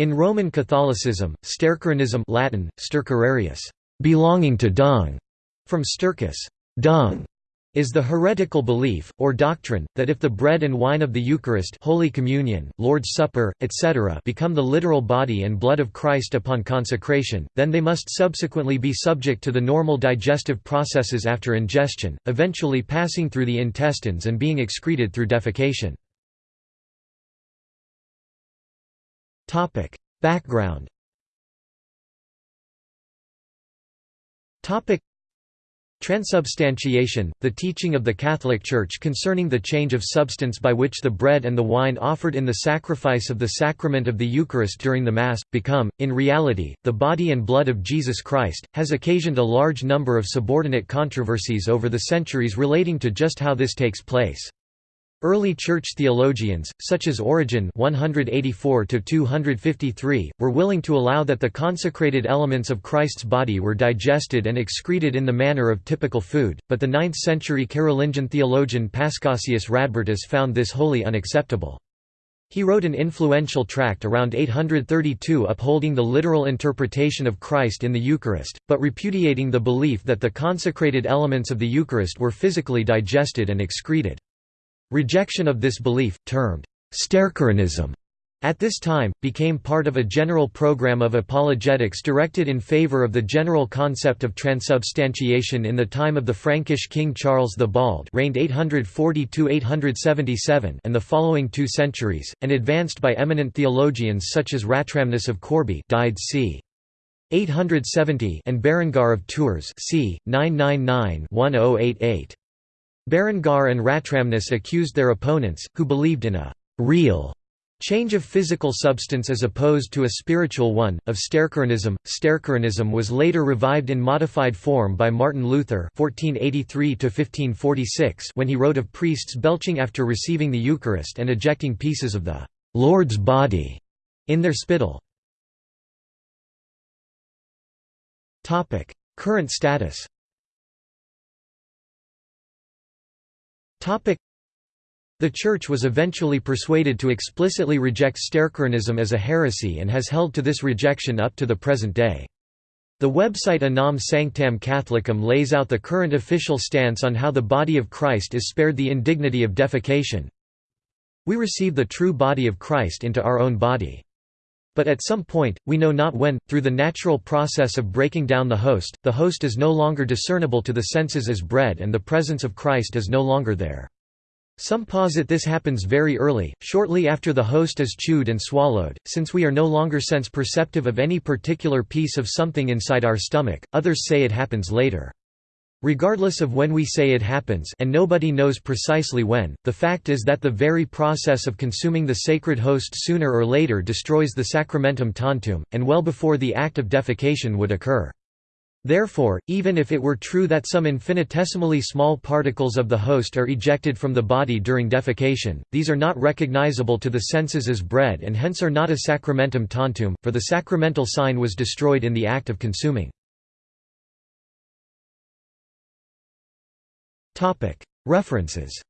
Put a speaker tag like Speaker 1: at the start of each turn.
Speaker 1: In Roman Catholicism, stercoranism Latin, stercorarius, belonging to dung, from stercus, dung, is the heretical belief, or doctrine, that if the bread and wine of the Eucharist Holy Communion, Lord's Supper, etc. become the literal body and blood of Christ upon consecration, then they must subsequently be subject to the normal digestive processes after ingestion, eventually passing through the intestines and being excreted through defecation. Background. Topic: Transubstantiation, the teaching of the Catholic Church concerning the change of substance by which the bread and the wine offered in the sacrifice of the sacrament of the Eucharist during the Mass, become, in reality, the body and blood of Jesus Christ, has occasioned a large number of subordinate controversies over the centuries relating to just how this takes place. Early church theologians, such as Origen 184 were willing to allow that the consecrated elements of Christ's body were digested and excreted in the manner of typical food, but the 9th-century Carolingian theologian Paschasius Radbertus found this wholly unacceptable. He wrote an influential tract around 832 upholding the literal interpretation of Christ in the Eucharist, but repudiating the belief that the consecrated elements of the Eucharist were physically digested and excreted. Rejection of this belief, termed Stercoranism, at this time, became part of a general program of apologetics directed in favor of the general concept of transubstantiation in the time of the Frankish king Charles the Bald reigned 840–877 and the following two centuries, and advanced by eminent theologians such as Ratramnus of Corbie died c. 870 and Berengar of Tours c. 999–1088. Berengar and Ratramnus accused their opponents, who believed in a «real» change of physical substance as opposed to a spiritual one, of stercoranism. Stercoranism was later revived in modified form by Martin Luther (1483–1546) when he wrote of priests belching after receiving the Eucharist and ejecting pieces of the Lord's body in their spittle. Current status. The Church was eventually persuaded to explicitly reject Stercoranism as a heresy and has held to this rejection up to the present day. The website Unam Sanctam Catholicam lays out the current official stance on how the body of Christ is spared the indignity of defecation. We receive the true body of Christ into our own body. But at some point, we know not when, through the natural process of breaking down the host, the host is no longer discernible to the senses as bread and the presence of Christ is no longer there. Some posit this happens very early, shortly after the host is chewed and swallowed, since we are no longer sense perceptive of any particular piece of something inside our stomach, others say it happens later. Regardless of when we say it happens and nobody knows precisely when, the fact is that the very process of consuming the sacred host sooner or later destroys the sacramentum tantum, and well before the act of defecation would occur. Therefore, even if it were true that some infinitesimally small particles of the host are ejected from the body during defecation, these are not recognizable to the senses as bread and hence are not a sacramentum tantum, for the sacramental sign was destroyed in the act of consuming. References